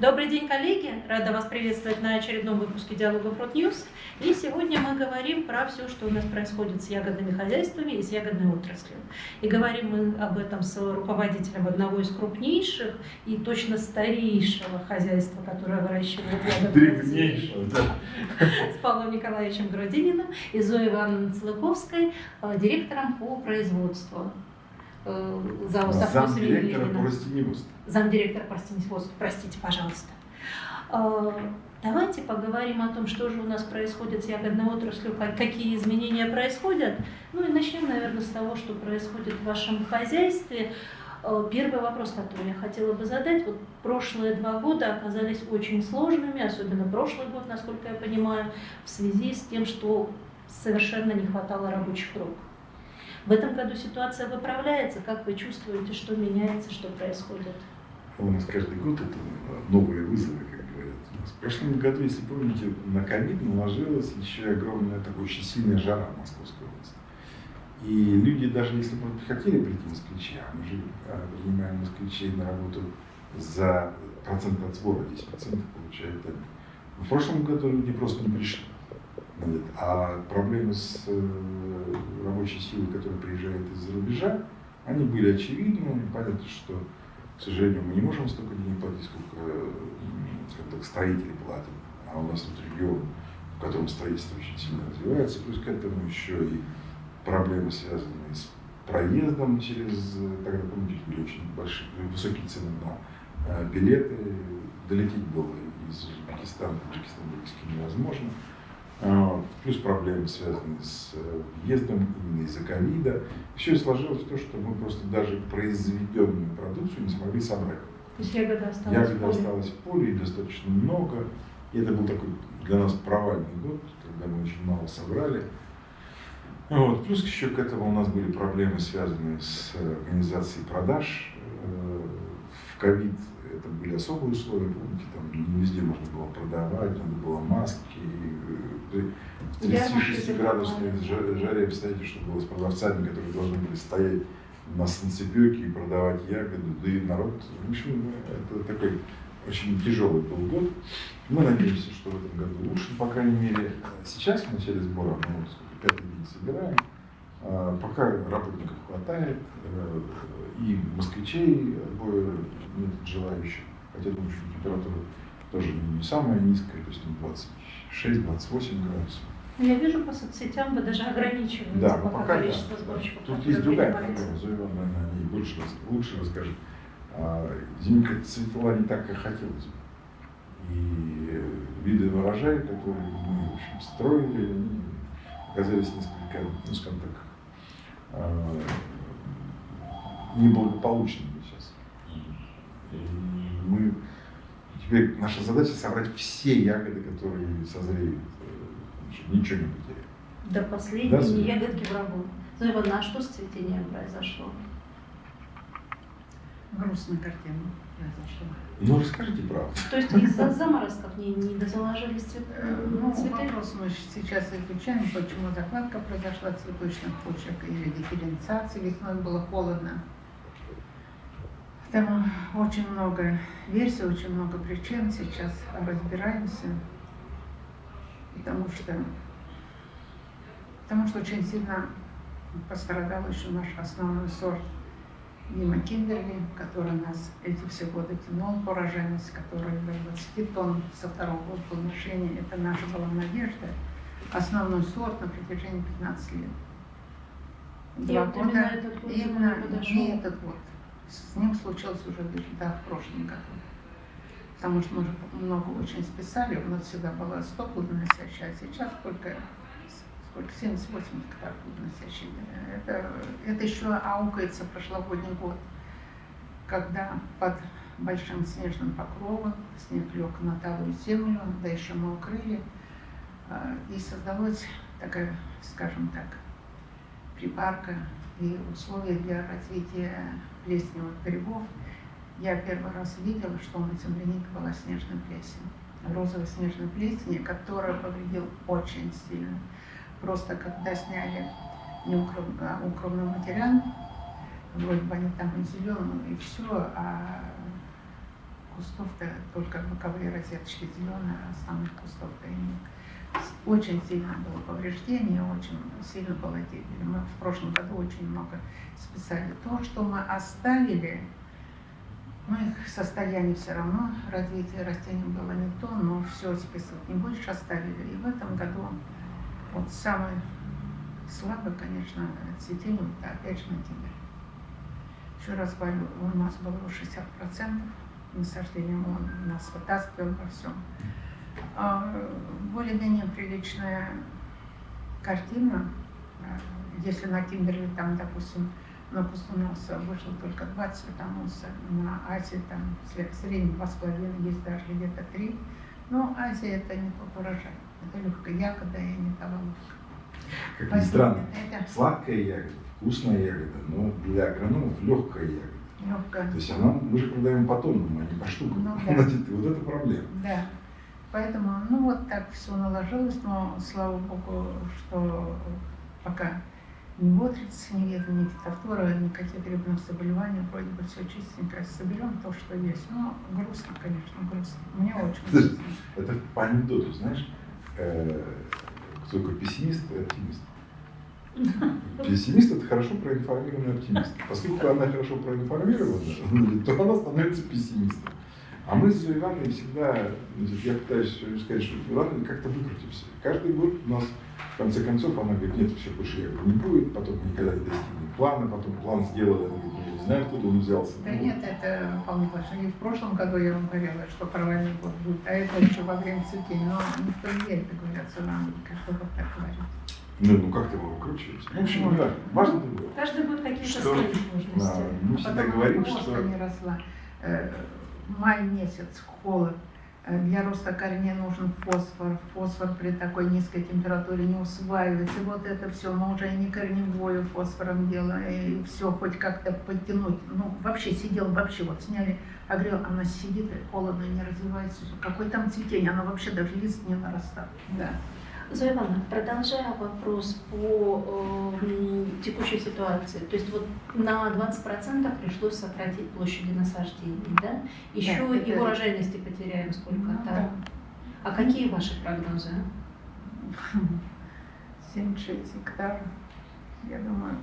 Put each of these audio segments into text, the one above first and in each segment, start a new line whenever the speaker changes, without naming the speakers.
Добрый день, коллеги! Рада вас приветствовать на очередном выпуске диалогов Ротньюз. И сегодня мы говорим про все, что у нас происходит с ягодными хозяйствами и с ягодной отраслью. И говорим мы об этом с руководителем одного из крупнейших и точно старейшего хозяйства, которое выращивает ягоды да. с Павлом Николаевичем Грудининым и Зоей Ивановной Целыковской, э, директором по производству
э, ЗАО Замдиректора по растениеводству.
Замдиректора по растениеводству, простите, пожалуйста. Э, давайте поговорим о том, что же у нас происходит с ягодной отраслью, какие изменения происходят. Ну и начнем, наверное, с того, что происходит в вашем хозяйстве. Э, первый вопрос, который я хотела бы задать. Вот прошлые два года оказались очень сложными, особенно прошлый год, насколько я понимаю, в связи с тем, что совершенно не хватало рабочих рук. В этом году ситуация выправляется. Как вы чувствуете, что меняется, что происходит?
У нас каждый год это новые вызовы, как говорят. В прошлом году, если помните, на ковид наложилась еще огромная такая очень сильная жара в Московской области. И люди, даже если бы хотели прийти москвичи, а мы же а, принимаем москвичей на работу за процент от сбора, 10% получают они. В прошлом году люди просто не пришли. А проблемы с э, рабочей силой, которая приезжает из-за рубежа, они были очевидны. Понятно, что, к сожалению, мы не можем столько денег платить, сколько так, строители платят. А у нас тут регион, в котором строительство очень сильно развивается. Плюс к этому еще и проблемы, связанные с проездом через, тогда, помните, были очень большие, высокие цены на э, билеты. Долететь было из Узбекистана, Таджикистана практически невозможно. А, плюс проблемы, связанные с э, въездом именно из-за ковида. Все сложилось в то, что мы просто даже произведенную продукцию не смогли собрать.
То есть ягода осталась
ягода в поле? осталась в поле, и достаточно много. И это был такой для нас провальный год, когда мы очень мало собрали. Вот. Плюс еще к этому у нас были проблемы, связанные с организацией продаж. Э, в ковид это были особые условия, помните, там не везде можно было продавать, надо было маски. При 36-градусной жаре, представьте, что было с продавцами, которые должны были стоять на солнцепеке и продавать ягоды, да и народ, в общем, это такой очень тяжелый был год. Мы надеемся, что в этом году лучше, по крайней мере, сейчас в начале сбора, ну, сколько, пятый день собираем, а, пока работников хватает, э, и москвичей нет желающих, хотя думаю, что температура тоже не самая низкая, то есть 26-28 градусов.
Ну, я вижу по соцсетям, вы даже ограничиваете
да, пока, пока количество да. сборщиков. Тут есть другая проблема, Зоя Ивановна о ней больше, лучше расскажет. А, Зимка цветла не так, как хотелось бы. И виды урожая, которые мы в общем, строили, они оказались несколько, ну скажем так, а, неблагополучными сейчас. И мы теперь наша задача собрать все ягоды, которые созреют, э, чтобы ничего не потерять.
До последней да, ягодки врагу. Ну, Ивановна, а что с цветением произошло?
Грустная картина произошла.
Ну, расскажите правду.
То есть из-за заморозков не, не дозаложили цвет,
э, ну, цветы? вопрос мы сейчас изучаем, почему закладка произошла цветочных почек или дифференциация. Весной было холодно. Там очень много версий, очень много причин. Сейчас разбираемся. Потому что, потому что очень сильно пострадал еще наш основной сорт Дима Киндерли, который нас эти все годы тянул по рожайности, который до 20 тонн со второго года плодоношения. Это наша была надежда. Основной сорт на протяжении 15 лет.
Два года. Именно этот год именно
не этот год. С ним случилось уже да, в прошлом году. Потому что мы уже много очень списали, у нас всегда было 100 плодоносящих, а сейчас только сколько, 78 гектар плодоносящих. Это, это еще аукается прошлогодний год, когда под большим снежным покровом снег лег на талую землю, да еще мы укрыли, а, и создалась такая, скажем так, припарка и условия для развития плесневых грибов. Я первый раз видела, что на землянике была снежная плесень. Розовая снежная плесень, которая повредила очень сильно. Просто когда сняли укромный материал, вроде бы они там и зеленые, и все, а кустов-то только боковые розеточки зеленые, а основных кустов-то и нет. Очень сильно было повреждение, очень сильно было дерево. Мы в прошлом году очень много списали. То, что мы оставили, ну, их состояние все равно, развитие растений было не то, но все списывать не будешь, оставили. И в этом году вот самый слабый, конечно, цветение, это опять же ноябрь. Еще раз говорю, у нас было 60% насаждения, он нас вытаскивал во всем. А, Более-менее приличная картина. А, Если на Тимберле там, допустим, на пустоноса вышло только два цветоноса, на Азии там в среднем два с половиной, есть даже где-то три. Но Азия это не тот урожай. Это легкая ягода и не та головка.
Как ни
Поэтому
странно,
Это
сладкая ягода, вкусная ягода, но для агрономов легкая ягода.
легкая.
То есть она, мы же продаем по тоннам, а не по штукам.
Ну да.
Значит, вот это проблема.
Да. Поэтому, ну вот так все наложилось, но слава богу, что пока ни отриц, ни ветра, ни фитофтора, никаких грибных заболеваний, вроде бы все чистенько. Соберем то, что есть. Но грустно, конечно, грустно. Мне очень грустно.
Это по анекдоту, знаешь, э, кто такой пессимист и оптимист. Пессимист это хорошо проинформированный оптимист. Поскольку она хорошо проинформирована, то она становится пессимистом. А мы с Ивановной всегда, я пытаюсь сказать, что ладно, как-то выкрутимся. Каждый год у нас, в конце концов, она говорит, нет, все, больше я не будет, потом мы никогда не достигнем плана, потом план сделали, она говорит, «Ну, я не знаю, откуда он взялся.
Да
Ну,
нет, это точно. И в прошлом году я вам говорила, что провальный год будет, а это еще во время цветения. Но никто не верит, говорят, что нам вот так говорит.
Ну, ну как ты его выкручиваешь? В общем,
Вот.
да, важно другое.
Каждый будет какие-то свои
Да,
сложности.
мы всегда
Потом
говорим,
просто
что
не росла. Май месяц, холод. Э, Для роста корней нужен фосфор. Фосфор при такой низкой температуре не усваивается. Вот это все, мы уже и не корневую фосфором делаем, и все хоть как-то подтянуть. Ну, вообще сидел, вообще вот сняли, огрел, она сидит, холодно, не развивается. Какое там цветение, оно вообще даже лист не нарастает. Да.
Зоя Ивановна, продолжая вопрос по э, текущей ситуации, то есть вот на 20% пришлось сократить площади насаждений, да? Еще
Да,
и урожайности потеряем
Ну,
сколько-то.
да.
А какие ваши прогнозы?
7-6 гектаров. Я думаю,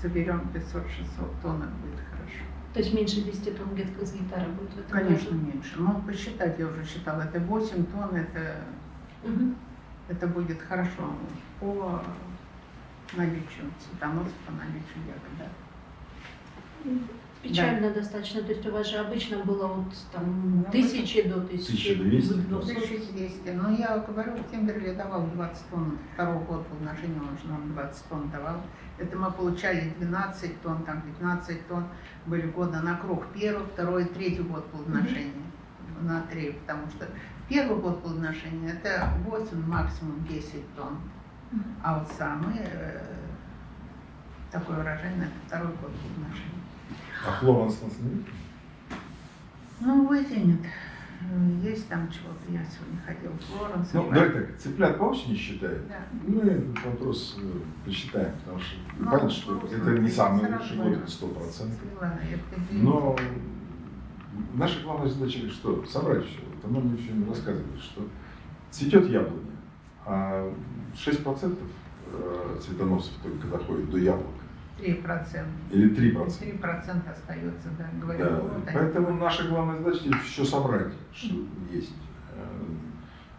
соберем 500-600 тонн, будет хорошо.
То есть меньше 10 тонн где-то с гектара будет в этом
Конечно,
году?
меньше. Ну, посчитать я уже считала, это 8 тонн, это,
Мгм.
Это будет хорошо по наличию цветоносов, по наличию ягод. Да.
Печально достаточно, то есть у вас же обычно было вот там
Ну,
тысячи до тысячи.
1200.
до сот.
1200. Ну, я говорю, в Кемберли давал 20 тонн. Второго года вложения он же нам 20 тонн давал. Это мы получали 12 тонн, там 15 тонн. Были года на круг. Первый, второй, третий год плодоношения. На три, потому что первый год плодоношения это 8, максимум 10 тонн. А вот самый э, такой урожайный это второй год плодоношения.
А Флоренс нас не видит?
Ну, вытянет. Есть там чего-то. Я сегодня ходила в Флоренс.
Ну, давай так, цыплят по осени считают.
Да.
Ну, этот вопрос э, посчитаем, потому что
Ну,
понятно, что
просто
это не самый лучший год, это сто процентов.
Ладно, я определю.
Но наша главная задача что? Собрать все. Это нам все рассказывали, что цветет яблоня, а 6% э, цветоносов только доходит до яблока.
3%.
Или 3%.
3% остается, да, говорю.
Да,
вот они.
поэтому наша главная задача все собрать, что есть. Э,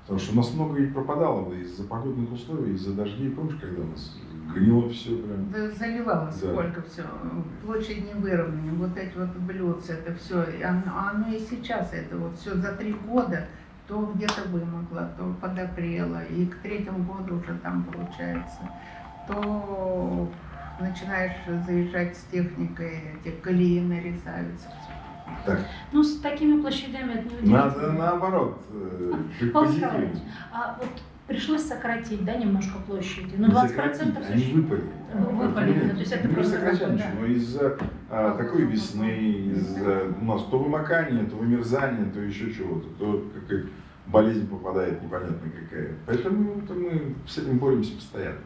Потому что у нас много и пропадало из-за погодных условий, из-за дождей. Помнишь, когда у нас гнило все прям?
Да, заливалось
Да.
сколько все. Площадь не выровнена, вот эти вот блюдца, это все. Оно, оно и сейчас это вот все за три года то где-то вымогло, то подопрело, и к третьему году уже там получается, то начинаешь заезжать с техникой, эти колеи нарезаются.
Так,
Ну, с такими площадями это не
надо наоборот, э, быть позитивным.
Николаевич, А вот пришлось сократить, да, немножко площади. Ну,
Не
20%
сократить, они выпали.
Вы- выпали, да, то есть это просто такой, да.
но из-за а, такой весны, из-за у нас то вымокание, то вымерзание, то еще чего-то, то какая болезнь попадает непонятно какая. Поэтому это мы с этим боремся постоянно.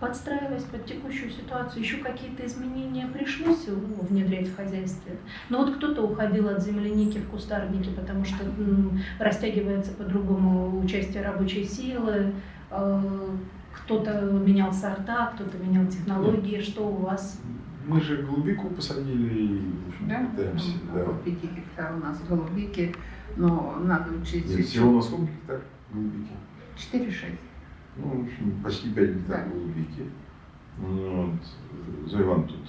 Подстраиваясь под текущую ситуацию, еще какие-то изменения пришлось ну, внедрять в хозяйстве. Но вот кто-то уходил от земляники в кустарники, потому что м, растягивается по-другому участие рабочей силы, э, кто-то менял сорта, кто-то менял технологии. Что у вас?
Мы же голубику посадили и
Да,
пытаемся. Да.
около 5 гектар у нас голубики, но надо учесть
Нет, всего на сколько гектар голубики?
4-6.
Ну, в общем, почти 5 гектар
Да.
голубики. Вот. Ивановна тут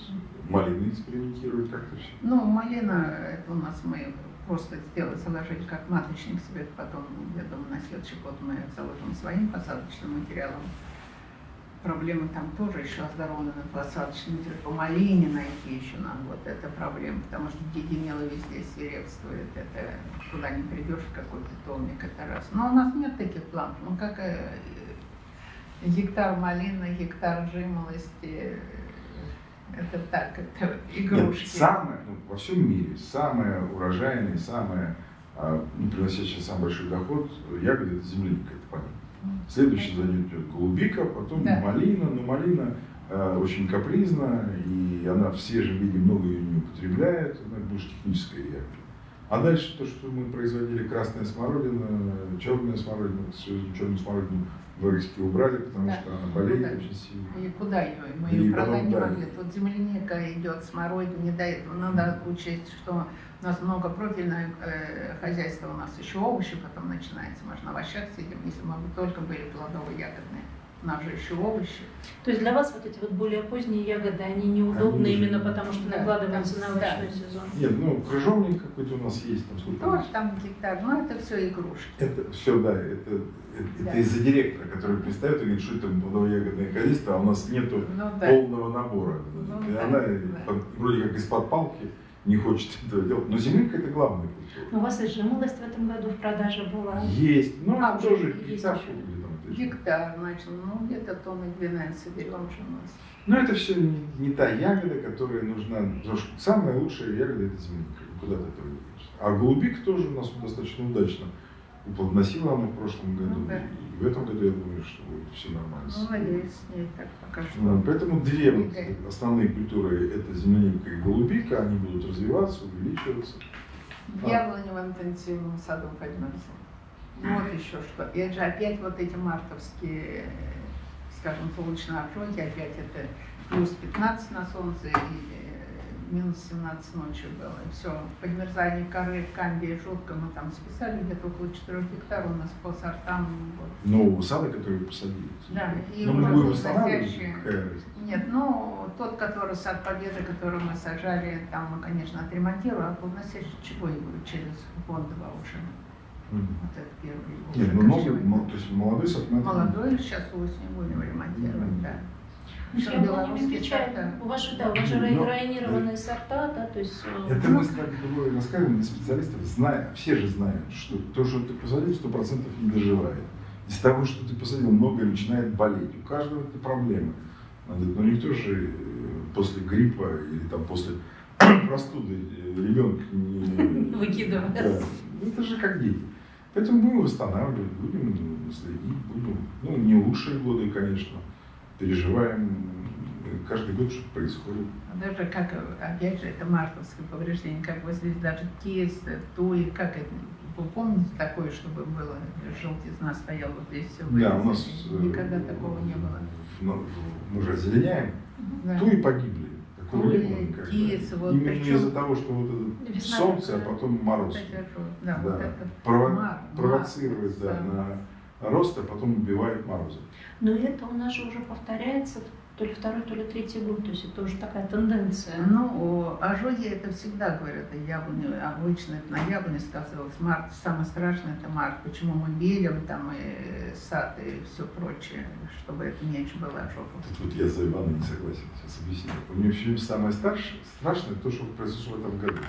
малины экспериментирует как-то все.
Ну, малина, это у нас мы просто сделали, заложили как маточник себе, потом, я думаю, на следующий год мы заложим своим посадочным материалом. Проблемы там тоже еще оздоровлены посадочный материал. По малине найти еще нам вот это проблема, потому что гигинела везде свирепствует, это куда не придешь, в какой питомник, это раз. Но у нас нет таких планов, ну как э, гектар малины, гектар жимолости, это так, это игрушки.
Нет, самое, ну, во всем мире самое урожайное, самое а, ну, приносящее самый большой доход ягоды это земляника, это понятно. Следующий за ней идет голубика, потом
Да.
малина, но малина э, очень капризна, и она в свежем виде много ее не употребляет, она больше техническая ягода. А дальше то, что мы производили красная смородина, черная смородина, черную смородину в Рыске убрали, потому
Да.
что она болеет
Да.
очень сильно.
И куда ее? Мы ее продать не могли. Тут земляника идет, смородина, не до этого. Надо учесть, что у нас много профильное э, хозяйство, у нас еще овощи потом начинается. Мы же на овощах сидим, если мы бы только были плодово-ягодные. У нас же еще овощи.
То есть для вас вот эти вот более поздние ягоды, они неудобны
Они
именно потому, что
Да,
накладываются
да,
на
да.
овощной сезон?
Нет, ну крыжовник какой-то у нас есть, там сколько
Тоже там гектар, но это все игрушки.
Это все, да, это, это,
Да.
это из-за директора, который пристает и говорит, что это плодово-ягодное хозяйство, а у нас нету
Ну да.
полного набора.
Ну
и
да,
она
да.
под- вроде как из-под палки не хочет этого делать. Но земляника это главная культура.
Ну, У вас и жимолость в этом году в продаже была.
Есть, ну
А,
это тоже
есть
гектар.
Гектар, значит, ну где-то тонны 12 соберем же у нас.
Но это все не, не та ягода, которая нужна. Потому что самая лучшая ягода это земляника. Куда ты этого не денешься. А голубик тоже у нас достаточно удачно уплодносила она в прошлом году.
Ну да.
И в этом году я думаю, что будет все нормально.
Ну, с ней так пока что.
Ну, Поэтому две вот основные культуры это земляника и голубика, они будут развиваться, увеличиваться.
Яблони в интенсивном саду поднялся. Вот еще что. И это же опять вот эти мартовские, скажем, солнечные ожоги, опять это плюс 15 на солнце и минус 17 ночью было. Все, подмерзание коры, камбии жутко. Мы там списали где-то около 4 гектар у нас по сортам. Вот.
Нового сада, который посадили.
Да, и
Но мы
уже
будем восстанавливать,
настоящие. Нет, ну, тот, который сад Победы, который мы сажали, там мы, конечно, отремонтируем, а плодоносящий чего его через Бондова уже.
Мгм.
Вот это первый. его
Нет, ну мо- то есть молодой сад мы
Молодой, сейчас осенью будем ремонтировать, да.
Ну, яблонями
белорусские сорта?
У вас же, да, у вас же
Ну,
рай- районированные сорта, да, то есть... э,
Это мы с тобой рассказываем для специалистов, зная, все же знают, что то, что ты посадил, сто процентов не доживает. Из того, что ты посадил, многое начинает болеть. У каждого это проблема. Но никто же э, после гриппа или там после простуды ребенка не...
Выкидывает.
Да. Ну, Это же как дети. Поэтому будем восстанавливать, будем следить, будем, ну, не лучшие годы, конечно, переживаем. Каждый год что-то происходит.
А Даже как, опять же, это мартовское повреждение, как вот здесь даже кисть, туи, как это, вы помните такое, чтобы было, желтизна стояла вот здесь все
Да, у нас э,
Никогда такого не было.
в- ну, мы же озеленяем,
Да.
погибли. Не было
Туи,
никогда.
кис, вот
Именно
причем-
из-за того, что вот это солнце, а потом мороз
Да,
Да.
вот это.
прово-
мар-
провоцирует да,
мар-
на рост, а потом убивает морозы.
Но это у нас же уже повторяется то ли второй, то ли третий год, то есть это уже такая тенденция.
Ну, ожоги это всегда говорят, и яблони, обычно это на яблоне сказывалось. Март, самое страшное это март. Почему мы белим там и сад и все прочее, чтобы это меньше было ожогов.
Тут вот я за Ивана не согласен, сейчас объясню. У меня все самое старшее, страшное то, что произошло в этом году.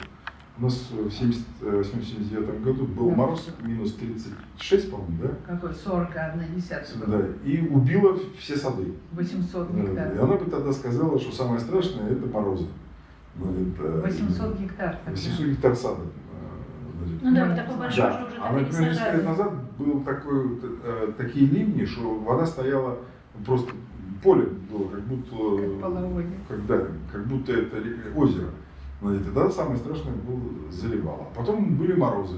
У нас в 78-79 году был
Да.
мороз минус 36, по-моему, да?
Какой 41 десятый
Да, и убило все сады.
800
Да, И
гектар.
она бы тогда сказала, что самое страшное это морозы. Ну, это
800 гектар. тогда.
800 гектар сада. э, значит.
Ну да,
Да.
такой большой
Да,
же уже
а
и
например, несколько лет
сажали.
назад был такой, вот, э, такие ливни, что вода стояла просто поле было, как будто,
Как половодье.
когда, как будто это озеро. Ну, и тогда самое страшное было заливало. А потом были морозы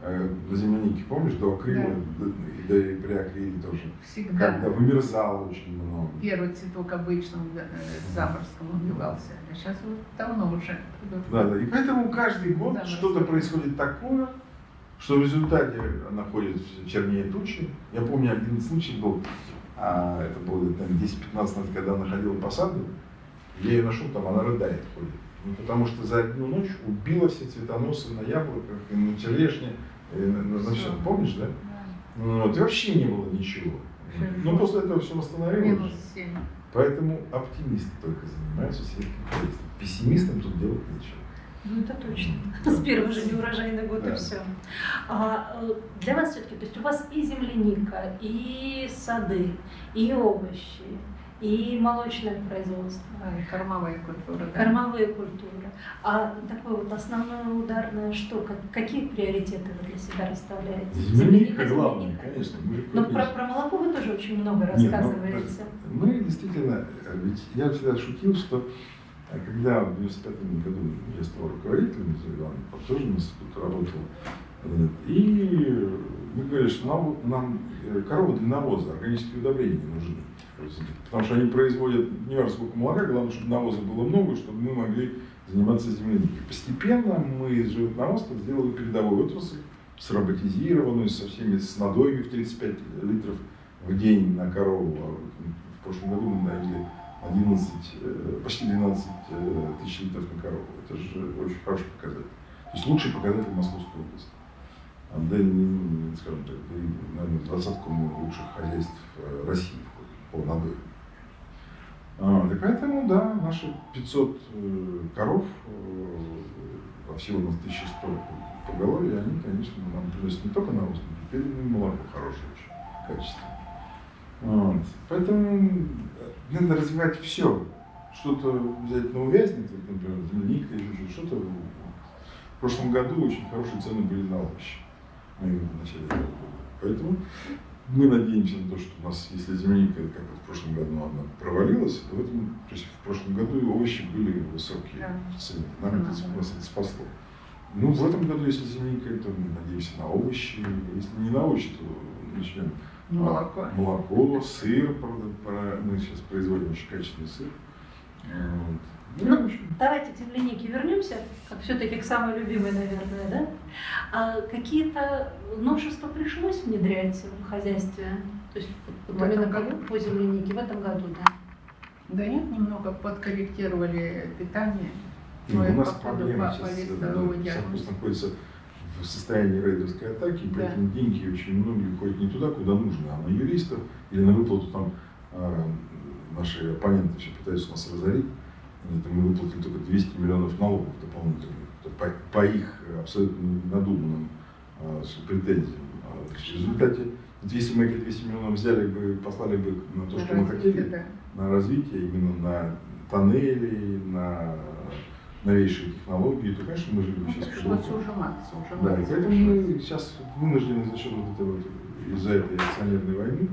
э, на землянике, помнишь, до акрила,
Да.
да. и при акриле тоже.
Всегда.
Когда вымерзало очень много.
Первый цветок обычно э, заморозком убивался, а сейчас вот давно уже.
Да, да. И поэтому каждый год
Да,
что-то происходит такое, что в результате находит чернее тучи. Я помню, один случай был, а, это было лет, наверное, 10-15 назад, когда она ходила по саду, я ее нашел, там она рыдает ходит. Ну, потому что за одну ночь убила все цветоносы на яблоках, и на черешне, и на, на- на. Всё. Помнишь, да?
Да.
Ну, Вот, и вообще не было ничего. Но после этого все восстановилось.
Минус 7.
Поэтому оптимисты только занимаются сельским хозяйством. Пессимистам тут делать нечего.
Ну, это точно. С первого же неурожайный год и
Да.
все. А э, для вас все-таки, то есть у вас и земляника, и сады, и овощи, и молочное производство,
Да, и кормовая культура. да.
кормовые культуры. А такое вот основное ударное что? Как- какие приоритеты вы для себя расставляете?
Земляника главное, конечно. Мы же
Но про, про молоко вы тоже очень много
Нет, ну,
рассказываете.
Мы действительно, э, ведь я всегда шутил, что э, когда в 95 году я стал руководителем Ивана, тоже институте работал, э, и мы говорили, что нам, нам э, коровы для навоза, органические удобрения не нужны. Потому что они производят, не важно сколько молока, главное, чтобы навоза было много, чтобы мы могли заниматься земляникой. Постепенно мы из животноводства сделали передовую отрасль, сроботизированную, со всеми с надоями в 35 литров в день на корову. А В прошлом году мы навели 11, э, почти 12 э, тысяч литров на корову. Это же очень хороший показатель. То есть лучший показатель Московской области. А, Да, скажем так, наверное, двадцатку лучших хозяйств э, России входит по надою. А, и поэтому, да, наши 500 э, коров, а всего у нас 1100 поголовья, они, конечно, нам приносят не только навоз, но теперь и молоко хорошее очень, качественное. Вот. Поэтому э, надо развивать все. Что-то обязательно увязнет, вот, например, земляника или что-то. В прошлом году очень хорошие цены были на овощи. Мы в. Поэтому мы надеемся на то, что у нас, если земляника, как вот в прошлом году она провалилась, то, в этом, то есть в прошлом году овощи были высокие
Да.
в цене. Нам это,
Ага.
нас это спасло. Ну, в этом году, если земляника, то мы надеемся на овощи. Если не на овощи, то начнем
Молоко.
молоко, сыр, правда, мы сейчас производим очень качественный сыр. Вот. Ну,
Ну, Давайте к землянике вернемся, как все-таки к самой любимой, наверное, да? А какие-то новшества пришлось внедрять в хозяйстве? То есть вот
В
именно
году?
по, землянике в этом году, да?
Да нет, немного подкорректировали питание.
ну,
Ну, и
у нас проблема сейчас, э, да, находится в состоянии рейдерской атаки, и
Да.
поэтому деньги очень многие ходят не туда, куда нужно, а на юристов или на выплату там э, наши оппоненты все пытаются нас разорить. Это мы выплатили только 200 миллионов налогов дополнительных Это по, по их абсолютно надуманным э, претензиям. А, В результате, если мы эти 200 миллионов взяли бы, послали бы на то, что мы
Развитие,
хотели,
да.
на развитие, именно на тоннели, на новейшие технологии, то, конечно, мы жили бы
Ну,
сейчас
пришлось
по-другому.
ужиматься,
Да, и
ужиматься.
поэтому мы сейчас вынуждены за счет вот этой вот, из-за этой акционерной войны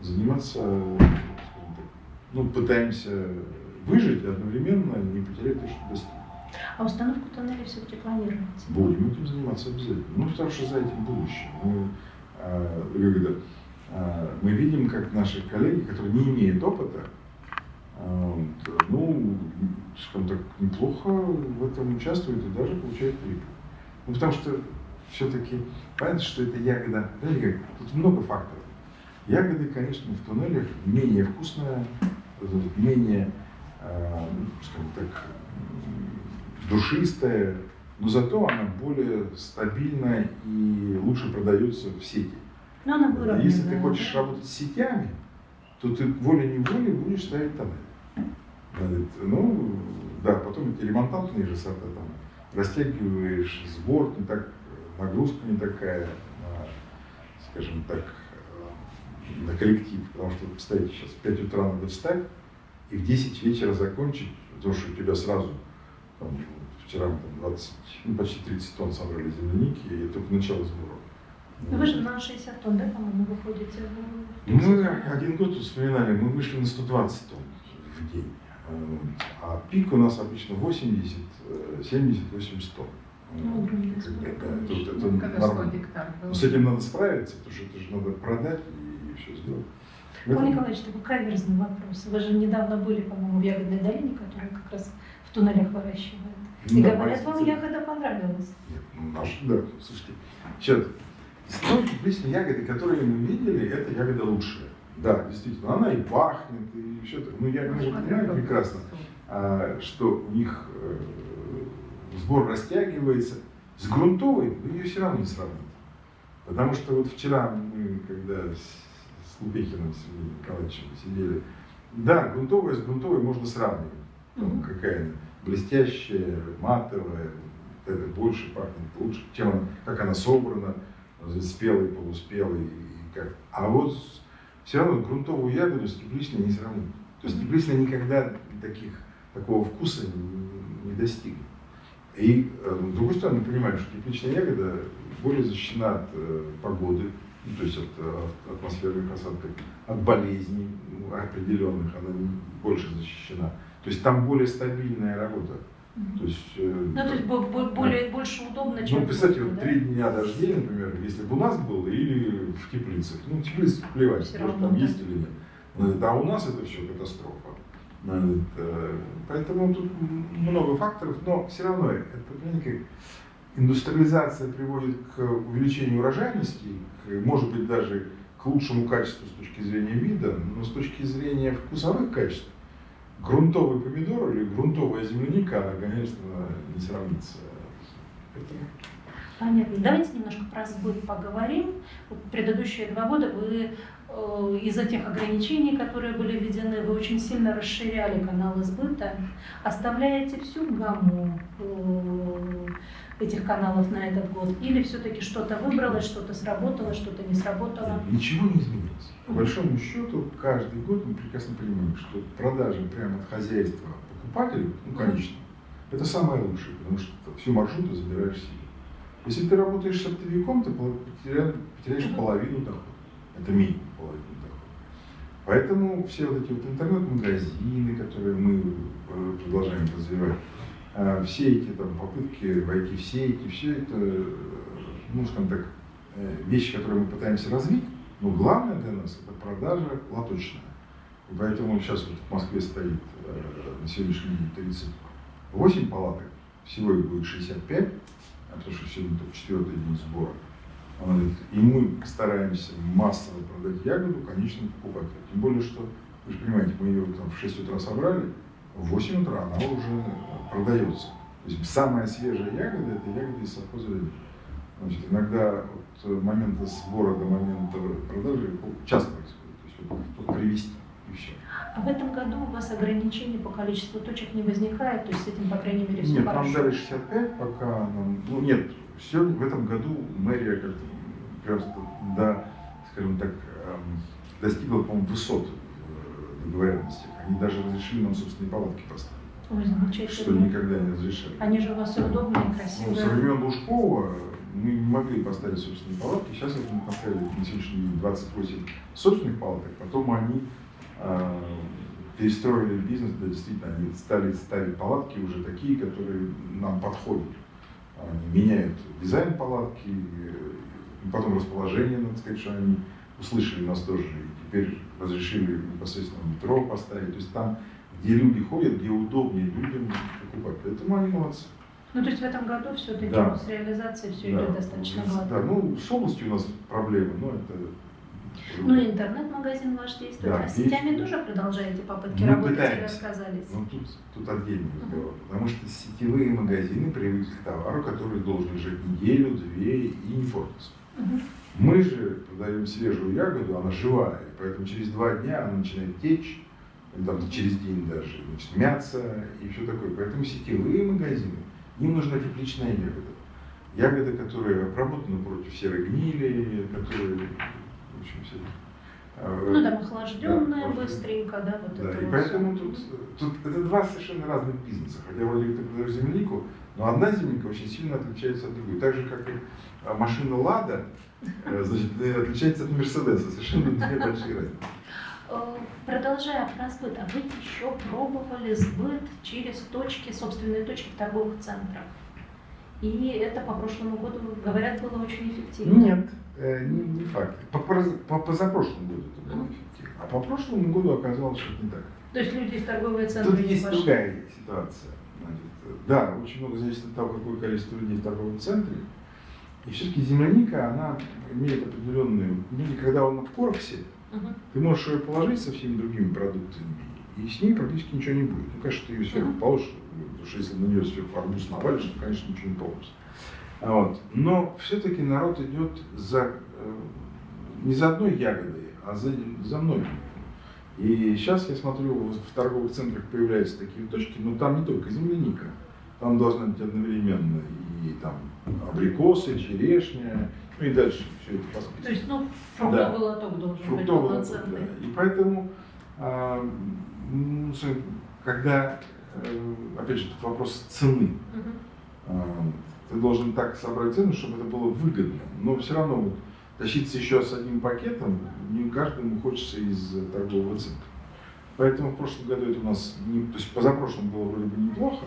заниматься, скажем так, ну, пытаемся выжить и одновременно не потерять то, что достигли.
А установку тоннелей все-таки планируете?
Будем этим заниматься обязательно. Ну, потому что за этим будущее. Мы, это, а, мы видим, как наши коллеги, которые не имеют опыта, вот, ну, скажем так, неплохо в этом участвуют и даже получают прибыль. Ну, потому что все-таки понятно, что это ягода, знаете как, тут много факторов. Ягоды, конечно, в туннелях менее вкусная, вот менее, скажем так, душистая, но зато она более стабильна и лучше продается в сети.
Ну, она выровненная.
Если ты хочешь работать с сетями, то ты волей-неволей будешь ставить тоннель. Ну, да, потом эти ремонтантные же сорта там растягиваешь сбор, не так, нагрузка не такая, на, скажем так, э, на коллектив, потому что представьте, сейчас в 5 утра надо встать и в 10 вечера закончить, потому что у тебя сразу, там, вчера там 20, ну, почти 30 тонн собрали земляники, и только начало сбора.
Ну, Вы же на 60 тонн, да, по-моему, выходите в- в
Мы один год вспоминали, мы вышли на 120 тонн в день. А пик у нас обычно 80, э, 70, 80 тонн.
Ну,
да,
конечно.
тут это
Ну, когда 100
нормально. Но с этим надо справиться, потому что это же надо продать и, все сделать.
Павел Николаевич, такой каверзный вопрос. Вы же недавно были, по-моему, в Ягодной долине, которая как раз в туннелях выращивает. И
Да,
говорят, вам ягода понравилась.
Нет, ну, наш, да, слушайте. Сейчас, из тепличной ягоды, которые мы видели, эта ягода лучшая. Да, действительно, она и пахнет, и все так. Ну, я, понимаю прекрасно, а, что у них э, сбор растягивается. С грунтовой вы ее все равно не сравните. Потому что вот вчера мы, когда с, с Лубехиным Сергеем Николаевичем сидели, да, грунтовая с грунтовой можно сравнивать. Там
Мгм.
какая она блестящая, матовая, это больше пахнет лучше, чем она, как она собрана, спелый, полуспелый. И как. А вот все равно грунтовую ягоду с тепличной не сравнить. То есть тепличная никогда таких, такого вкуса не, не достигнет. И э, с другой стороны, мы понимаем, что тепличная ягода более защищена от э, погоды, ну, то есть от, э, атмосферных осадков, от болезней ну, определенных, она больше защищена. То есть там более стабильная работа. То есть, э,
Ну, то есть бо- бо- более, больше удобно, чем
ну, представьте,
в
вот
Москве,
три дня дождей, например, если бы у нас было, или в теплицах. Ну, теплицы плевать,
Всё
может там
да.
есть или нет. Но, А у нас это все катастрофа. Э, Поэтому тут много факторов, но все равно это, понимаете, как индустриализация приводит к увеличению урожайности, к, может быть, даже к лучшему качеству с точки зрения вида, но с точки зрения вкусовых качеств, грунтовый помидор или грунтовая земляника, она, конечно, не сравнится. Поэтому
Понятно. Давайте немножко про сбыт поговорим. Вот предыдущие два года вы э, из-за тех ограничений, которые были введены, вы очень сильно расширяли каналы сбыта. Оставляете всю гамму э, этих каналов на этот год? Или все-таки что-то выбралось, что-то сработало, что-то не сработало?
Ничего не изменилось. По большому счету, каждый год мы прекрасно понимаем, что продажи прямо от хозяйства покупателю, ну, конечно, это самое лучшее, потому что всю маршруту забираешь себе. Если ты работаешь с оптовиком, ты потеряешь половину дохода. Это минимум половину дохода. Поэтому все вот эти вот интернет-магазины, которые мы э, продолжаем развивать, э, все эти там, попытки войти в сети, все это, ну, скажем так, э, вещи, которые мы пытаемся развить, но главное для нас это продажа лоточная. И поэтому сейчас вот в Москве стоит э, на сегодняшний день 38 палаток, всего их будет 65, а потому что сегодня только четвертый день сбора. И мы стараемся массово продать ягоду конечному покупателю. Тем более, что, вы же понимаете, мы ее там в 6 утра собрали, в 8 утра она уже продается. То есть самая свежая ягода – это ягода из совхоза «Лебедь». Значит, иногда от момента сбора до момента продажи часто происходит. То есть вот только привезти и все.
А в этом году у вас ограничений по количеству точек не возникает, то есть с этим, по крайней мере, все
Нет, нам
хорошо.
дали 65, пока нам... Ну нет, сегодня, в этом году мэрия как-то просто до, скажем так, эм, достигла, по-моему, высот договоренности. Они даже разрешили нам собственные палатки поставить,
Ой,
что никогда не разрешали.
Они же у вас удобные, и
Ну,
красивые.
со времен Лужкова мы не могли поставить собственные палатки. Сейчас вот мы поставили на сегодняшний день 28 собственных палаток. Потом они э, перестроили бизнес, да, действительно, они стали ставить палатки уже такие, которые нам подходят. Они меняют дизайн палатки, и потом расположение, надо сказать, что они услышали нас тоже, теперь разрешили непосредственно метро поставить. То есть там, где люди ходят, где удобнее людям покупать. Поэтому они молодцы.
Ну, то есть в этом году все-таки
Да.
с реализацией все
Да.
идет достаточно гладко.
Да, ну, с областью у нас проблемы, но это...
Ну, интернет-магазин ваш действует.
Да,
а с сетями
действует.
тоже продолжаете попытки
Мы
работать или
пытаемся.
отказались?
Ну, тут, тут отдельный разговор. Потому что сетевые магазины привыкли к товару, который должен лежать неделю, две и не портиться. Мы же продаем свежую ягоду, она живая, поэтому через два дня она начинает течь, или там через день даже, значит, мяться и все такое. Поэтому сетевые магазины, им нужна тепличная ягода. Ягода, которая обработана против серой гнили, которая, в общем, все. э,
Ну, там охлажденная
Да,
быстренько, да, вот
да,
это
и
вот
поэтому тут, тут это два совершенно разных бизнеса. Хотя вроде ты продаешь землянику, Но одна земляника очень сильно отличается от другой. Так же, как и а, машина Лада, э, значит, отличается от Мерседеса. Совершенно две большие разницы.
Э, продолжая про сбыт, а вы еще пробовали сбыт через точки, собственные точки в торговых центрах? И это по прошлому году, говорят, было очень эффективно.
Нет, э, не, не факт. По, по, позапрошлому году это было эффективно. А по прошлому году оказалось, что это не так.
То есть люди в торговые центры
Тут есть
пошли?
другая ситуация. Значит, да, очень много зависит от того, какое количество людей в торговом центре. И все-таки земляника, она имеет определенные... Люди, когда он в корпусе,
Мгм.
ты можешь ее положить со всеми другими продуктами, и с ней практически ничего не будет. Ну, конечно, ты ее сверху
Мгм.
положишь, потому что если на нее сверху арбуз навалишь, то, конечно, ничего не получится. А Вот. Но все-таки народ идет за, э, не за одной ягодой, а за, за многими. И сейчас я смотрю, в торговых центрах появляются такие точки, но там не только земляника. Там должна быть одновременно и там абрикосы, черешня, ну и дальше все это по списку.
То есть, ну, фруктовый
Да.
лоток должен быть
Фруктовый лоток,
полноценный.
да. И поэтому, ну, с- когда, э, опять же, этот вопрос цены,
Мгм.
а, ты должен так собрать цену, чтобы это было выгодно. Но все равно вот, тащиться еще с одним пакетом не каждому хочется из торгового центра. Поэтому в прошлом году это у нас, не, то есть позапрошлом было вроде бы неплохо,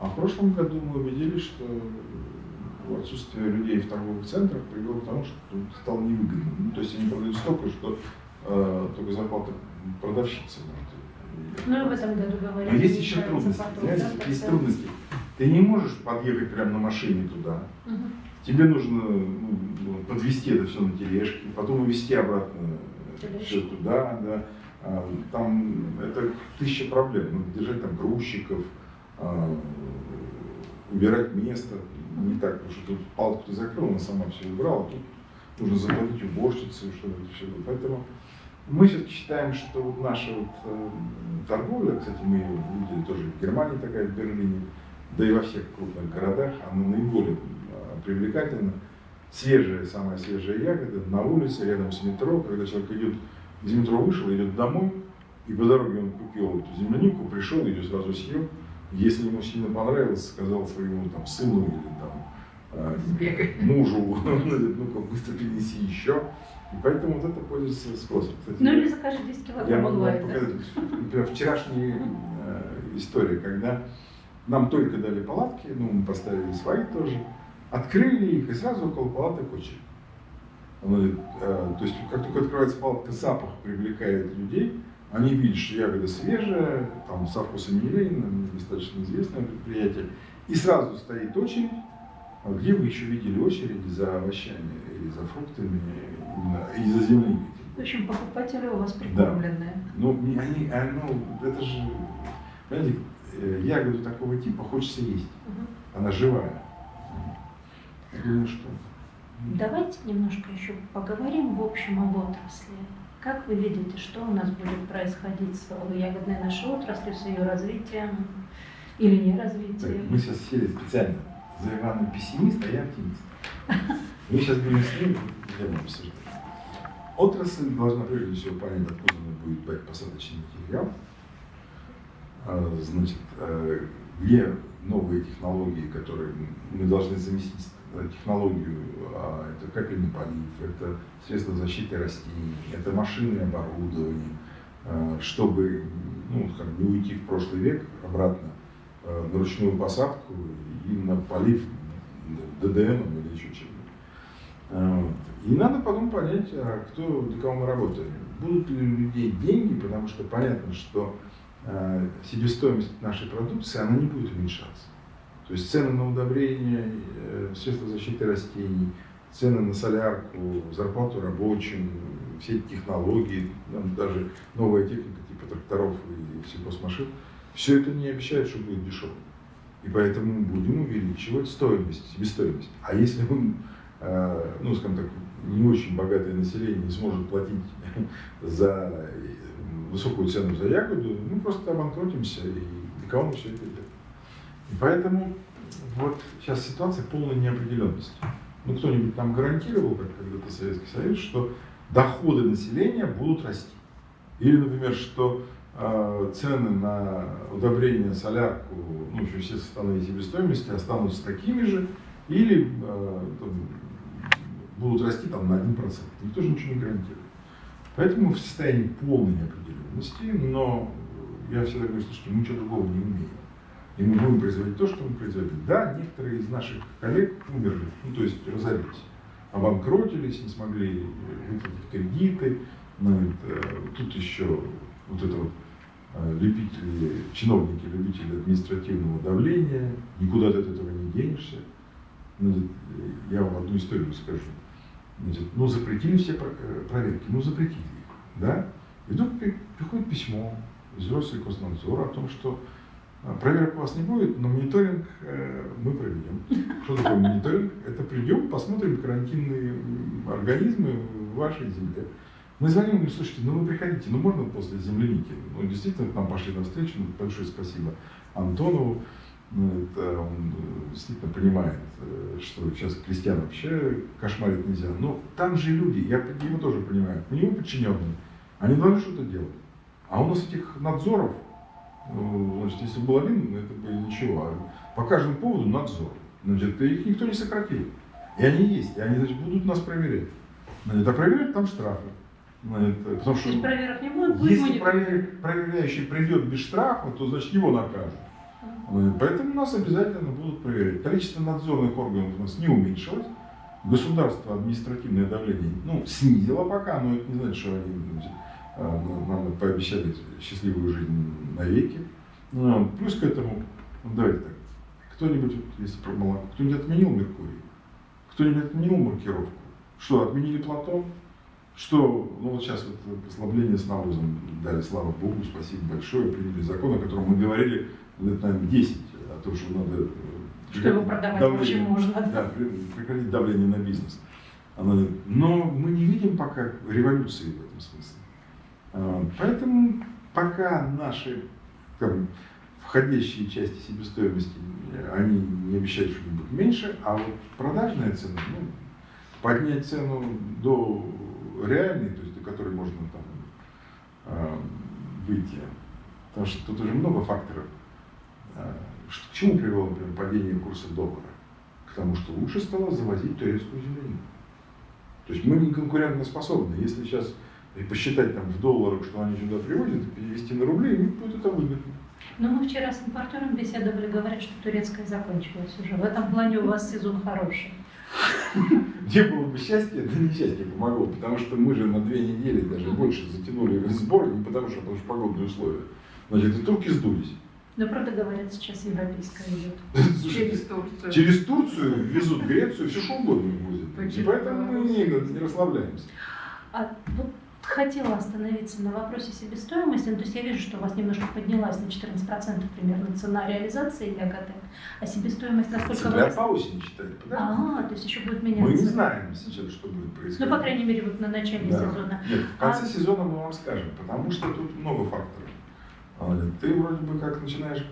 а в прошлом году мы убедились, что э, отсутствие людей в торговых центрах привело к тому, что стало невыгодно. Ну, то есть они продают столько, что э, только зарплата продавщицы. может,
Ну и в этом году
но
говорили.
есть еще трудности. Знаете,
да,
есть
сказать.
трудности. Ты не можешь подъехать прямо на машине туда.
Мгм.
Тебе нужно ну, подвести это все на тележке, потом увезти обратно
Тележки.
все туда, да. А, Там это тысяча проблем. Надо держать там грузчиков, а, убирать место. Не так, потому что тут палку ты закрыл, она сама все убрала, тут нужно заплатить уборщице, чтобы это все было. Поэтому мы все-таки считаем, что вот наша вот, э, торговля, кстати, мы ее видели тоже в Германии такая, в Берлине, да и во всех крупных городах, она наиболее привлекательна. Свежая, самая свежая ягода на улице, рядом с метро, когда человек идет, из метро вышел, идет домой, и по дороге он купил эту землянику, пришел, ее сразу съел. Если ему сильно понравилось, сказал своему там, сыну или там, э, мужу, ну-ка быстро принеси еще. И поэтому вот это пользуется спросом. Кстати,
Ну
я-
или закажи 10
я
килограмм
могу вам показать, например, вчерашняя э, история, когда нам только дали палатки, ну, мы поставили свои тоже, открыли их, и сразу около палаток очередь. Он говорит, э, то есть, как только открывается палатка, запах привлекает людей, они видят, что ягода свежая, там, со вкусом елейным, достаточно известное предприятие, и сразу стоит очередь, а где вы еще видели очереди за овощами или за фруктами, и за земляникой?
В общем, покупатели у вас прикормленные.
Ну, не- они, а, ну, это же, понимаете, э, ягоду такого типа хочется есть.
Мгм.
Она живая. Думаю, что...
Давайте немножко еще поговорим в общем об отрасли. Как вы видите, что у нас будет происходить с ягодной нашей отраслью, с ее развитием или не
Так,
развитием?
мы сейчас сели специально за Ивана пессимист, а я оптимист. Мы сейчас будем с ним тему обсуждать. Отрасль должна прежде всего понять, откуда она будет брать посадочный материал. А, Значит, э, где новые технологии, которые мы должны заместить технологию, а, это капельный полив, это средства защиты растений, это машины оборудование, э, чтобы ну, как не уйти в прошлый век обратно э, на ручную посадку и на полив ДДН или еще чем-нибудь. А. И надо потом понять, а кто, для кого мы работаем. Будут ли у людей деньги, потому что понятно, что себестоимость нашей продукции, она не будет уменьшаться. То есть цены на удобрения, э, средства защиты растений, цены на солярку, зарплату рабочим, все технологии, даже новая техника типа тракторов и сельхозмашин, все это не обещает, что будет дешево. И поэтому будем увеличивать стоимость, себестоимость. А если мы, э, ну, скажем так, не очень богатое население не сможет платить за э, высокую цену за ягоду, мы просто обанкротимся, и для кого мы все это делаем. И поэтому вот сейчас ситуация полной неопределенности. Ну, кто-нибудь нам гарантировал, как когда-то Советский Союз, что доходы населения будут расти. Или, например, что э, цены на удобрение, солярку, ну, общем, все составные себестоимости останутся такими же, или э, там, будут расти там на 1%. Никто же ничего не гарантирует. Поэтому в состоянии полной неопределенности, но я всегда говорю, что мы ничего другого не умеем. И мы будем производить то, что мы производим. Да, некоторые из наших коллег умерли, ну то есть разорились, обанкротились, не смогли выплатить кредиты. Ну, это, тут еще вот это вот э, любители, чиновники, любители административного давления, никуда ты от этого не денешься. Значит, я вам одну историю расскажу. Значит, ну, запретили все э, проверки, ну, запретили их, да? И вдруг приходит письмо из взрослый Госнадзора о том, что э, проверок у вас не будет, но мониторинг э, мы проведем. Что такое мониторинг? Это придем, посмотрим карантинные организмы в вашей земле. Мы звоним говорим, слушайте, ну вы приходите, ну можно после земляники? Ну действительно к нам пошли навстречу, ну, большое спасибо Антонову. Ну, это он э, действительно понимает, э, что сейчас крестьян вообще кошмарить нельзя. Но там же люди, я его тоже понимаю, у него подчиненные, они должны что-то делать. А у нас этих надзоров, значит, если был один, это бы ничего. А по каждому поводу надзор. Значит, их никто не сократил. И они есть, и они значит, будут нас проверять. Значит, а проверять там штрафы.
Значит, потому что, проверок не будет,
будет если проверяющий придет без штрафа, то значит его накажут. Поэтому нас обязательно будут проверять. Количество надзорных органов у нас не уменьшилось. Государство административное давление ну, снизило пока, но это не значит, что они значит, нам пообещали счастливую жизнь навеки. Ну, плюс к этому, ну, давайте так, кто-нибудь, если про молоко, кто-нибудь отменил Меркурий? Кто-нибудь отменил маркировку? Что, отменили Платон? Что, ну вот сейчас вот послабление с навозом дали, слава Богу, спасибо большое, приняли закон, о котором мы говорили лет, наверное, 10 о том, что надо э,
что его продавать давление, вообще можно.
Да, прекратить давление на бизнес. Но мы не видим пока революции в этом смысле. А, поэтому пока наши там, входящие части себестоимости, они не обещают что-нибудь меньше, а вот продажная цена, ну, поднять цену до реальной, то есть до которой можно там а, выйти, потому что тут уже много факторов а, к чему привело, например, падение курса доллара? К тому, что лучше стало завозить турецкую землянину. То есть мы не конкурентно способны. Если сейчас посчитать там в долларах, что они сюда привозят, и перевести на рубли, им будет это выгодно.
Но мы вчера с импортером беседовали, говорят, что турецкая закончилась уже. В этом плане у вас сезон хороший.
Где было бы счастье, это несчастье помогло, потому что мы же на две недели, даже больше, затянули сбор, не потому что, потому что погодные условия. Значит, и турки сдулись.
Но правда говорят, сейчас европейская идет.
Через Турцию. Через Турцию везут Грецию, все что угодно возят. И поэтому мы не, не расслабляемся.
А вот хотела остановиться на вопросе себестоимости. Ну, то есть я вижу, что у вас немножко поднялась на 14% примерно цена реализации ягоды. А себестоимость насколько...
Цена по осени считали.
А, то есть еще будет меняться.
Мы не знаем сейчас, что будет происходить.
Ну, по крайней мере, вот на начале да. сезона.
Нет, в конце а... сезона мы вам скажем, потому что тут много факторов. Ты вроде бы как начинаешь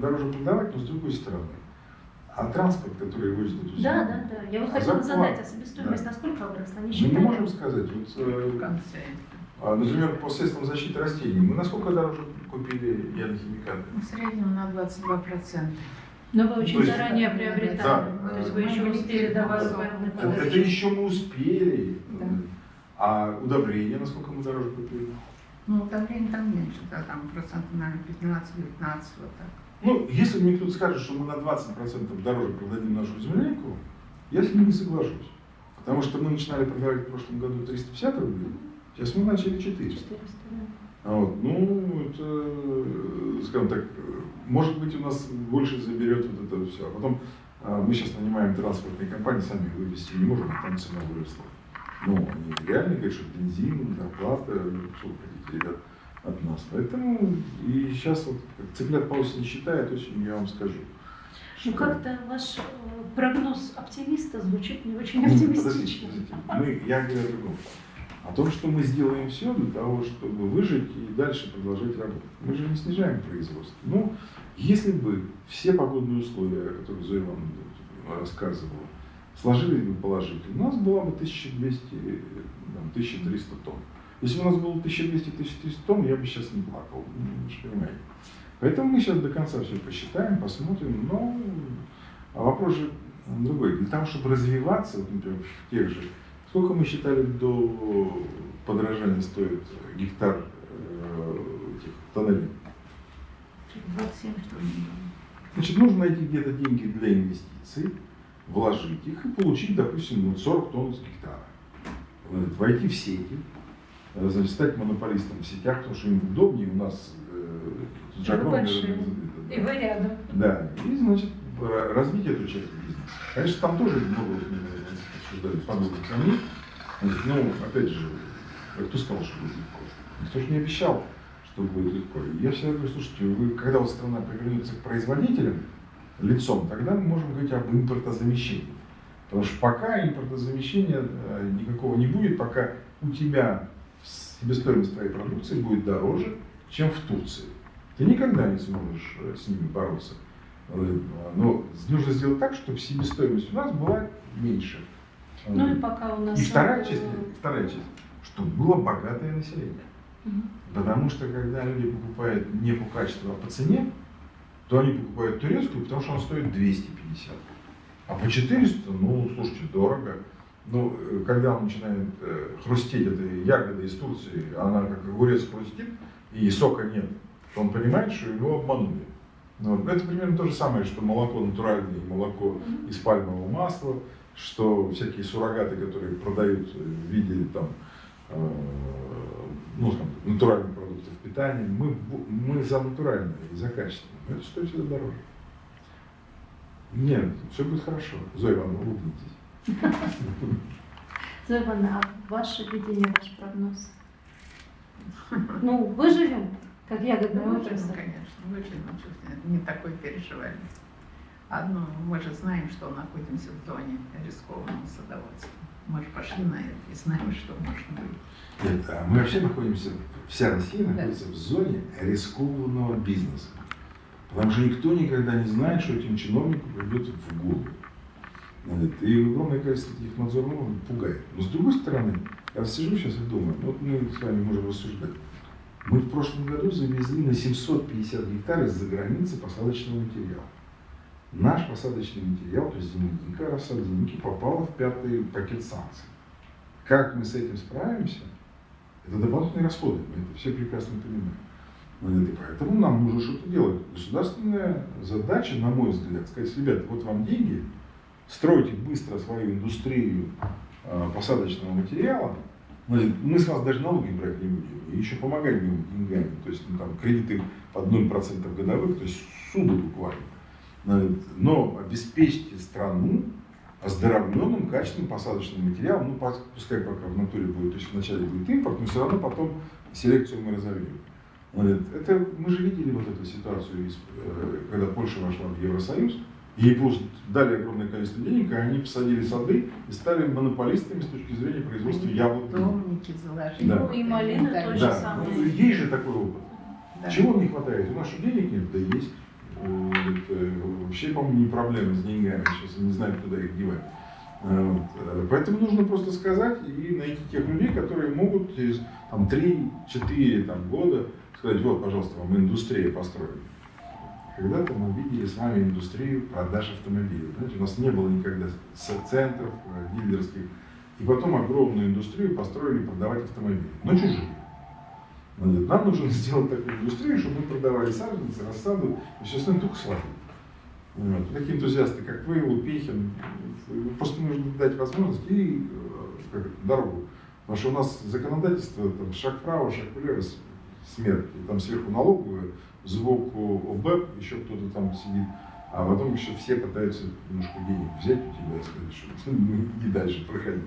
дороже продавать, но с другой стороны. А транспорт, который возит эту.
Да, да, да. Я вот хотела задать, а себестоимость да. насколько выросла? Не
мы не можем сказать. Вот, э, в конце. А, например, по средствам защиты растений. Мы насколько дороже купили ядохимикаты?
В среднем на 22%.
Но вы очень заранее приобретали. Да. То есть вы еще успели до вас
это, это еще мы успели. Да. А удобрения насколько мы дороже купили?
Ну, удобрения там меньше, да, там процентов, наверное, 15-19, вот так.
Ну, если мне кто-то скажет, что мы на 20% дороже продадим нашу земельку, я с ним не соглашусь. Потому что мы начинали продавать в прошлом году 350 рублей, сейчас мы начали 400. 400 да. вот, ну, это, скажем так, может быть, у нас больше заберет вот это все. А потом а, мы сейчас нанимаем транспортные компании, сами вывести не можем, а там цена выросла. Ну, они реально говорят, что бензин, зарплата, что вы хотите, ребят, от нас. Поэтому и сейчас вот цыплят по осени считает, очень я вам скажу.
Ну как-то ваш э, прогноз оптимиста звучит не очень оптимистично. Подождите,
подождите. Мы, я говорю о другом. О том, что мы сделаем все для того, чтобы выжить и дальше продолжать работать. Мы же не снижаем производство. Ну, если бы все погодные условия, которые Зоя вам рассказывала, сложились бы положительно, у нас было бы 1200, 1300 тонн. Если бы у нас было 1200-1300 тонн, я бы сейчас не плакал, же понимаете. Поэтому мы сейчас до конца все посчитаем, посмотрим, но а вопрос же другой. Для того, чтобы развиваться, вот, например, в тех же, сколько мы считали до подорожания стоит гектар э, этих тоннелей?
27 что ли?
Значит, нужно найти где-то деньги для инвестиций, вложить их и получить, допустим, вот 40 тонн с гектара. Войти в сети, значит, стать монополистом в сетях, потому что им удобнее у нас э, с
И вы рядом.
Да, и, значит, ра- развить эту часть бизнеса. Конечно, там тоже много обсуждали подобных сомнений. Значит, ну, опять же, кто сказал, что будет легко? Никто же не обещал, что будет легко. Я всегда говорю, слушайте, вы, когда вот страна повернется к производителям лицом, тогда мы можем говорить об импортозамещении. Потому что пока импортозамещения э, никакого не будет, пока у тебя себестоимость твоей продукции будет дороже, чем в Турции. Ты никогда не сможешь э, с ними бороться. Э, Но нужно сделать так, чтобы себестоимость у нас была меньше.
Ну и пока у нас...
И вторая
э,
часть, вторая часть, чтобы было богатое население.
мгм.
Потому что когда люди покупают не по качеству, а по цене, то они покупают турецкую, потому что она стоит 250. А по 400, ну, слушайте, дорого. Ну, э, когда он начинает э, хрустеть этой ягодой из Турции, она как огурец хрустит, и сока нет, то он понимает, что его обманули. Ну. Это примерно то же самое, что молоко натуральное, молоко из пальмового масла, что всякие суррогаты, которые продают в виде там, э, ну, там, натуральных продуктов питания, мы, мы за натуральное и за качественное. Но это стоит всегда дороже. Нет, все будет хорошо. Зоя Ивановна, улыбнитесь.
Ивановна, а ваше видение, ваш прогноз? Ну, выживем, как ягодная
Ну,
отрасль.
выживем, конечно, выживем, чуть не такой переживали. Одно, мы же знаем, что находимся в зоне рискованного садоводства. Мы же пошли на это и знаем, что можно быть.
Нет, а мы вообще находимся, вся Россия
Да.
находится в зоне рискованного бизнеса. Потому что никто никогда не знает, что этим чиновникам придет в голову. И огромное количество таких надзорных органов пугает. Но с другой стороны, я сижу сейчас и думаю, ну вот мы с вами можем рассуждать. Мы в прошлом году завезли на 750 гектар из-за границы посадочного материала. Наш посадочный материал, то есть земляника, рассада земляники, попала в пятый пакет санкций. Как мы с этим справимся, это дополнительные расходы, мы это все прекрасно понимаем. Ну, И поэтому нам нужно что-то делать. Государственная задача, на мой взгляд, сказать, ребята, вот вам деньги, стройте быстро свою индустрию э, посадочного материала, мы с вас даже налоги брать не будем, и еще помогать будем деньгами, то есть ну, там, кредиты под 0% годовых, то есть суды буквально. Но обеспечьте страну оздоровленным, качественным посадочным материалом, ну пускай пока в натуре будет, то есть вначале будет импорт, но все равно потом селекцию мы разовьем. Это, мы же видели вот эту ситуацию, э, когда Польша вошла в Евросоюз, ей просто дали огромное количество денег, и они посадили сады и стали монополистами с точки зрения производства яблок.
Домники заложили.
Да.
Ну, и малина
Да.
тоже
Да,
самое.
ну, есть же такой опыт.
Да.
Чего не хватает? У нас что, денег нет? Да есть. Э, это Вообще, по-моему, не проблема с деньгами. Сейчас не знаю, куда их девать. Э, вот. Э, Поэтому нужно просто сказать и найти тех людей, которые могут через там, 3-4 там, года сказать, вот, пожалуйста, вам индустрия построена. Когда-то мы видели с вами индустрию продаж автомобилей. Знаете, у нас не было никогда центров э, дилерских. И потом огромную индустрию построили продавать автомобили. Но чужие. Значит, Нам нужно сделать такую индустрию, чтобы мы продавали саженцы, рассаду и все остальное только свадьбу. Вот. Такие энтузиасты, как вы, Лупехин, просто нужно дать возможность и э, как дорогу. Потому что у нас законодательство, там, шаг вправо, шаг влево, смерть. И там сверху налоговую, сбоку ОБЭП, еще кто-то там сидит. А потом еще все пытаются немножко денег взять у тебя и сказать, что ну, иди дальше, проходи.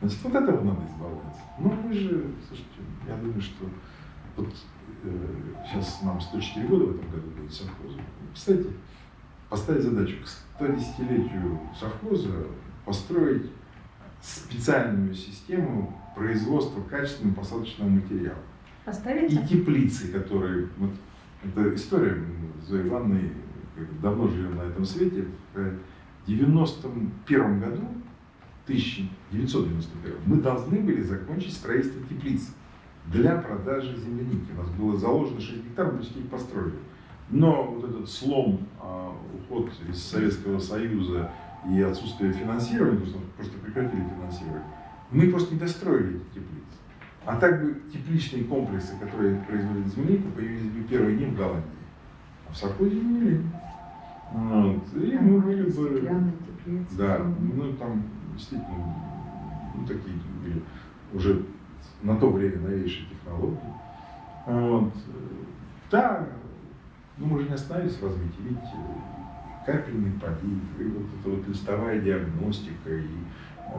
Значит, вот этого надо избавляться. Ну, мы же, слушайте, я думаю, что вот э, сейчас нам 104 года в этом году будет совхозу. Кстати, поставить задачу к 110-летию совхоза построить специальную систему производства качественного посадочного материала. И
Поставите?
теплицы, которые... Вот, это история, мы как бы давно живем на этом свете. В 91 году, 1991, мы должны были закончить строительство теплиц. для продажи земляники. У нас было заложено 6 гектаров, почти их построили. Но вот этот слом, а, уход из Советского Союза и отсутствие финансирования, потому что просто прекратили финансировать, мы просто не достроили эти теплицы. А так бы тепличные комплексы, которые производят землянику, появились бы первые дни в Голландии. А в Саркозе не были. Вот. И мы были бы... Да, ну там действительно ну, такие были уже на то время новейшие технологии. Вот. Да, ну мы же не остановились в развитии, видите, капельный полив, и вот эта вот листовая диагностика, и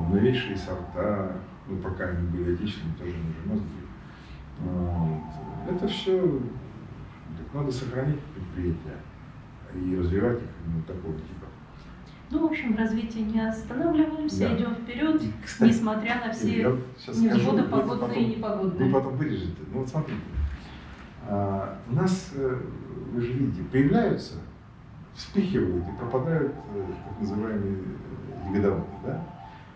новейшие сорта, ну пока они были отечественными, тоже не же Вот. Это все так надо сохранить предприятия и развивать их именно такого типа.
Ну, в общем, в развитии не останавливаемся,
Да.
идем вперед,
кстати,
несмотря на все невзгоды погодные
потом-
и непогодные.
Вы потом вырежете. Ну вот смотрите. А, у нас, э, вы же видите, появляются, вспыхивают и пропадают э, так называемые э, ягодоводы, да?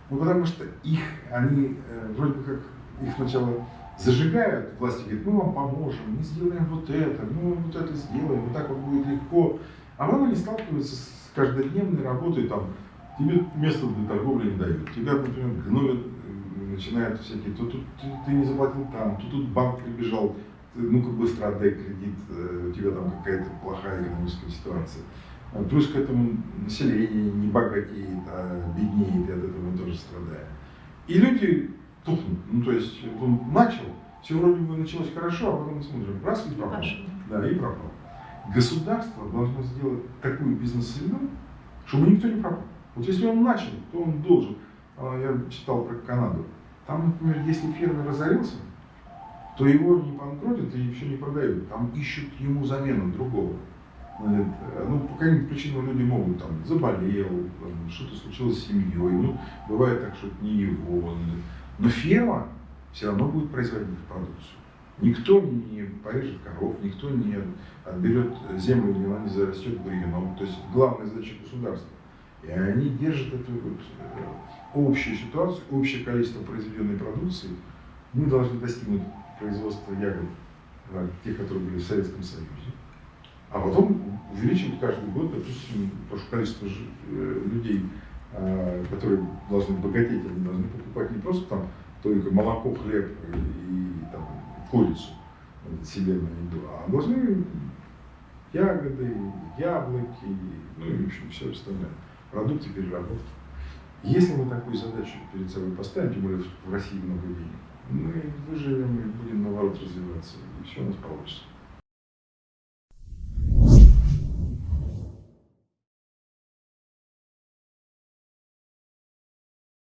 Ну потому что их, они э, вроде бы как их сначала зажигают, власти говорят, мы вам поможем, мы сделаем вот это, мы вот это сделаем, вот так вот будет легко. А потом они сталкиваются с каждодневной работой, там, тебе место для торговли не дают, тебя, например, гнобят, э, начинают всякие, то тут ты, ты не заплатил там, то тут банк прибежал, ну-ка быстро отдай кредит, э, у тебя там какая-то плохая экономическая ситуация. А Плюс к этому население не богатеет, а беднеет, и от этого мы тоже страдаем. И люди тухнут. Ну, то есть он начал, все вроде бы началось хорошо, а потом смотрим, раз и пропал. Да, и пропал. Государство должно сделать такую бизнес-среду, чтобы никто не пропал. Вот если он начал, то он должен. А, Я читал про Канаду. Там, например, если фермер разорился, то его не банкротят и все не продают. Там ищут ему замену другого. Значит, Ну, по каким причинам люди могут, там, заболел, что-то случилось с семьей, ну, бывает так, что это не его. Но ферма все равно будет производить продукцию. Никто не порежет коров, никто не отберет землю, где она не зарастет бурьяном. То есть главная задача государства. И они держат эту вот э, общую ситуацию, общее количество произведенной продукции. Мы должны достигнуть производства ягод, э, тех, которые были в Советском Союзе. А потом увеличивать каждый год, допустим, потому что количество э, людей, э, которые должны богатеть, они должны покупать не просто там только молоко, хлеб и там, курицу себе на еду, а должны ягоды, яблоки, ну и в общем все остальное, продукты переработки. Если мы такую задачу перед собой поставим, тем более в России много денег, мы выживем и будем наоборот развиваться, и все у нас получится.